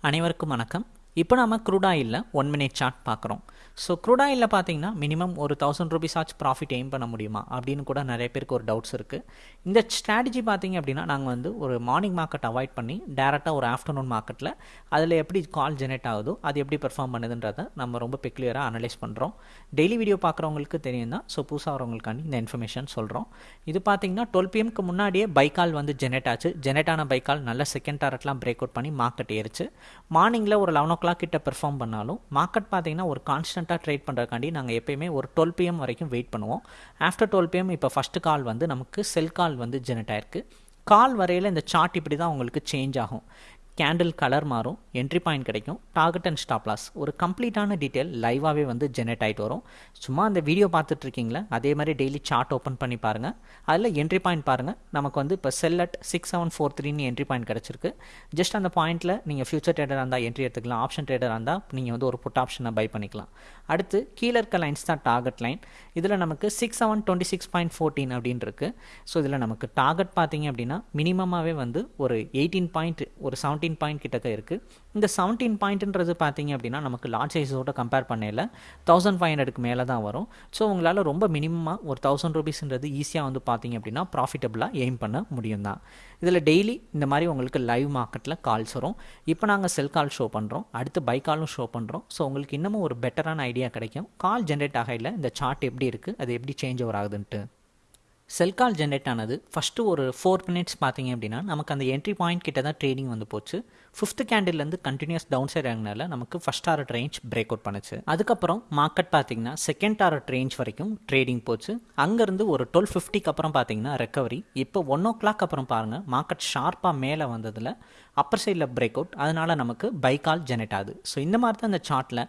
அனைவருக்கும் வணக்கம். இப்போ நம்ம க்ரூடாயிலில் ஒன் மினிட் சார்ட் பார்க்குறோம். ஸோ க்ரூடாயில் பார்த்தீங்கன்னா மினிமம் ஒரு தௌசண்ட் ருபீஸ் ஆச்சு ப்ராஃபிட் எய்ம் பண்ண முடியுமா? அப்படின்னு கூட நிறைய பேருக்கு ஒரு டவுட்ஸ் இருக்குது இந்த ஸ்ட்ராட்டஜி பார்த்தீங்க அப்படின்னா நாங்கள் வந்து ஒரு மார்னிங் மார்க்கெட் அவாய்ட் பண்ணி டேரெக்டாக ஒரு ஆஃப்டர்நூன் மார்க்கெட்டில் அதில் எப்படி கால் ஜெனரேட் ஆகுதோ அது எப்படி பெர்ஃபார்ம் பண்ணுதுன்றதை நம்ம ரொம்ப பெக்லியராக அனலைஸ் பண்ணுறோம் டெய்லி வீடியோ பார்க்குறவங்களுக்கு தெரியும் தான். ஸோ புதுசாக வரவங்களுக்காண்டி இந்த இன்ஃபர்மேஷன் சொல்கிறோம் இது பார்த்தீங்கன்னா டுவெல் பிஎம்க்கு முன்னாடியே பைக்கால் வந்து ஜெனரேட் ஆச்சு. ஜெனரேட் ஆன பைக்கால் நல்ல செகண்ட் டாரட்லாம் பிரேக் அவுட் பண்ணி மார்க்கெட் ஏறிச்சு. மார்னிங்கில் ஒரு லெவன் ஓ கிளாக் கிட்ட பெர்ஃபார்ம் பண்ணாலும் மார்க்கெட் பார்த்தீங்கன்னா ஒரு கான்ஸ்டண்ட்டாக ட்ரேட் பண்ணுறதுக்காண்டி நாங்கள் எப்பயுமே ஒரு டுவெல் பிஎம் வரைக்கும் வெயிட் பண்ணுவோம். ஆஃப்டர் டுவெல் பிஎம் இப்போ ஃபஸ்ட்டு கால் வந்து நமக்கு செல் கால் வந்து ஜெனரேட் ஆயிருக்கு. கால் வரையில் இந்த சார்ட் இப்படி தான் உங்களுக்கு சேஞ்ச் ஆகும். கேண்டில் கலர் மாறும் என்ட்ரி பாயிண்ட் கிடைக்கும். டார்கெட் அண்ட் ஸ்டாப் லாஸ் ஒரு கம்ப்ளீட்டான டீட்டெயில் லைவாகவே வந்து ஜெனரேட் ஆகிட்டு வரும். சும்மா அந்த வீடியோ பார்த்துட்ருக்கீங்களே? அதே மாதிரி டெய்லி சார்ட் ஓப்பன் பண்ணி பாருங்கள் அதில் என்ட்ரி பாயிண்ட் பாருங்கள் நமக்கு வந்து இப்போ sell at six seven four த்ரீன்னு என்ட்ரி பாயிண்ட் கிடச்சிருக்கு. ஜஸ்ட் அந்த பாயிண்ட்டில் நீங்கள் ஃபியூச்சர் ட்ரேடராக இருந்தால் என்ட்ரி எடுத்துக்கலாம். ஆப்ஷன் ட்ரேடராக இருந்தால் நீங்கள் வந்து ஒரு புட் ஆப்ஷனை பை பண்ணிக்கலாம். அடுத்து கீழே இருக்க லைன்ஸ் தான் டார்கெட் லைன் இதில் நமக்கு six seven twenty six point fourteen அப்படின்னு இருக்குது ஸோ இதில் நமக்கு டார்கெட் பார்த்தீங்க அப்படின்னா மினிமமாகவே வந்து ஒரு எயிட்டீன் பாயிண்ட் ஒரு செவன்டீன் பாயிண்ட் கிட்டக்க இருக்குது இந்த செவன்டீன் பாயிண்ட்ன்றது பார்த்தீங்க அப்படின்னா நமக்கு லார்ஜ் சைஸோட கம்பேர் பண்ணல தௌசண்ட் ஃபைவ் ஹண்ட்ரடுக்கு மேலே தான் வரும். ஸோ உங்களால் ரொம்ப மினிமமாக ஒரு தௌசண்ட் ருபீஸ்ன்றது ஈஸியாக வந்து பார்த்தீங்க அப்படின்னா ப்ராஃபிட்டபுளாக எய்ம் பண்ண முடியும் தான். இதில் டெய்லி இந்த மாதிரி உங்களுக்கு லைவ் மார்க்கெட்டில் கால்ஸ் வரும். இப்போ நாங்கள் செல் கால் ஷோ பண்ணுறோம் அடுத்து பை காலும் ஷோ பண்ணுறோம் ஸோ உங்களுக்கு இன்னமும் ஒரு பெட்டரான ஐடியா கிடைக்கும். கால் ஜென்ரேட் ஆகையில் இந்த சார்ட் எப்படி இருக்குது அது எப்படி சேஞ்ச் ஓவர் ஆகுதுன்ட்டு. செல் கால் ஜென்ரேட் ஆனது ஃபஸ்ட்டு ஒரு ஃபோர் மினிட்ஸ் பார்த்தீங்க அப்படின்னா நமக்கு அந்த என்ட்ரி பாயிண்ட் கிட்ட தான் ட்ரேடிங் வந்து போச்சு. ஃபிஃப்த் கேண்டில்லேருந்து கண்டினியூஸ் டவுன் சைட் ஆகினால நமக்கு first target range break out பண்ணுச்சு. அதுக்கப்புறம் மார்க்கெட் பார்த்தீங்கன்னா செகண்ட் டாரட் ரேஞ்ச் வரைக்கும் ட்ரேடிங் போச்சு. அங்கேருந்து ஒரு டுவெல் ஃபிஃப்டிக்கு அப்புறம் பார்த்தீங்கன்னா ரெக்கவரி இப்போ ஒன் ஓ கிளாக் அப்புறம் பாருங்கள் மார்க்கெட் ஷார்ப்பாக மேலே வந்ததில் அப்பர் சைடில் பிரேக் அவுட் அதனால் நமக்கு பை கால் ஜெனரேட் ஆகுது. ஸோ இந்த மாதிரி தான் அந்த சார்ட்டில்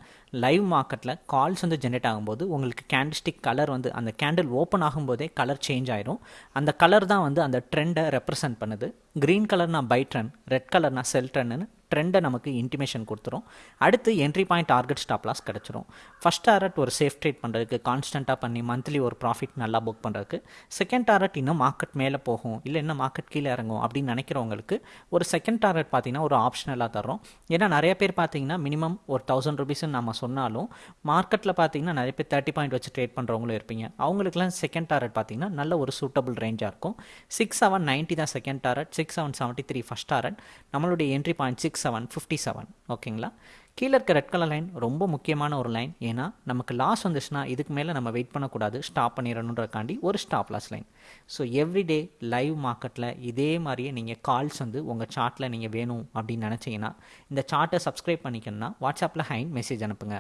லைவ் மார்க்கெட்டில் கால்ஸ் வந்து ஜென்ரேட் ஆகும்போது உங்களுக்கு கேண்டிஸ்டிக் கலர் வந்து அந்த கேண்டில் ஓப்பன் ஆகும்போதே கலர் சேஞ்ச் ஆயிரும். அந்த கலர் தான் வந்து அந்த ட்ரெண்டை ரெப்ரசன்ட் பண்ணுது. க்ரீன் கலர்னா பை ட்ரெண்ட் ரெட் கலர்னா செல் ட்ரெண்ட்னு ட்ரெண்டை நமக்கு இன்டிமேஷன் கொடுத்துரும். அடுத்து entry point target stop loss கிடச்சிரும். ஃபஸ்ட் டாரட் ஒரு சேஃப் ட்ரேட் பண்ணுறதுக்கு கான்ஸ்டண்ட்டாக பண்ணி மந்த்லி ஒரு ப்ராஃபிட் நல்லா புக் பண்ணுறதுக்கு செகண்ட் டாரட் இன்னும் மார்க்கெட் மேலே போகும் இல்லை இன்னும் மார்க்கெட் கீழே இறங்கும் அப்படின்னு நினைக்கிறவங்களுக்கு ஒரு செகண்ட் டாரட் பார்த்தீங்கன்னா ஒரு ஆப்ஷனலாக தரோம் ஏன்னா நிறைய பேர் பார்த்தீங்கன்னா மினிமம் ஒரு தௌசண்ட் ருபீஸ்ன்னு நம்ம சொன்னாலும் மார்க்கெட்டில் பார்த்தீங்கன்னா நிறைய பேர் தேர்ட்டி பாயிண்ட் வச்சு ட்ரேட் பண்ணுறவங்களும் இருப்பீங்க. அவங்களுக்குலாம் செகண்ட் டாரட் பார்த்தீங்கன்னா நல்ல ஒரு சூட்டபிள் ரேஞ்சாக இருக்கும். சிக்ஸ் செவன் நைன்ட்டி தான் second target six seven seventy three first target நம்மளுடைய entry point six seven fifty seven ஓகேங்களா கீழே இருக்க ரெட் கலர் லைன் ரொம்ப முக்கியமான ஒரு லைன் ஏன்னா நமக்கு லாஸ் வந்துச்சுன்னா இதுக்கு மேலே நம்ம வெயிட் பண்ணக்கூடாது. ஸ்டாப் பண்ணிடணுன்றக்காண்டி ஒரு stop loss line so everyday live மார்க்கெட்டில் இதே மாதிரியே நீங்கள் கால்ஸ் வந்து உங்கள் சார்ட்டில் நீங்கள் வேணும் அப்படின்னு நினச்சிங்கன்னா இந்த சார்ட்டை சப்ஸ்கிரைப் பண்ணிக்கணும்னா வாட்ஸ்அப்பில் ஹைன் மெசேஜ் அனுப்புங்க.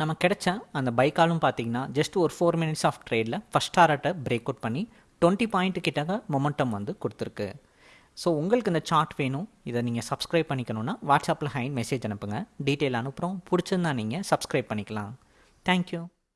நம்ம கிடைச்ச அந்த பைக்காலும் பார்த்தீங்கன்னா ஜஸ்ட் ஒரு ஃபோர் மினிட்ஸ் ஆஃப் ட்ரேடில் ஃபஸ்ட் டாரட்டை பிரேக் அவுட் பண்ணி டுவெண்ட்டி பாயிண்ட் கிட்ட மொமெண்டம் வந்து கொடுத்துருக்கு. ஸோ உங்களுக்கு இந்த சார்ட் வேணும். இதை நீங்கள் சப்ஸ்கிரைப் பண்ணிக்கணுன்னா வாட்ஸ்அப்பில் ஹைன் மெசேஜ் அனுப்புங்க. டீட்டெயில் அனுப்புகிறோம் பிடிச்சிருந்தா நீங்கள் சப்ஸ்கிரைப் பண்ணிக்கலாம். தேங்க்யூ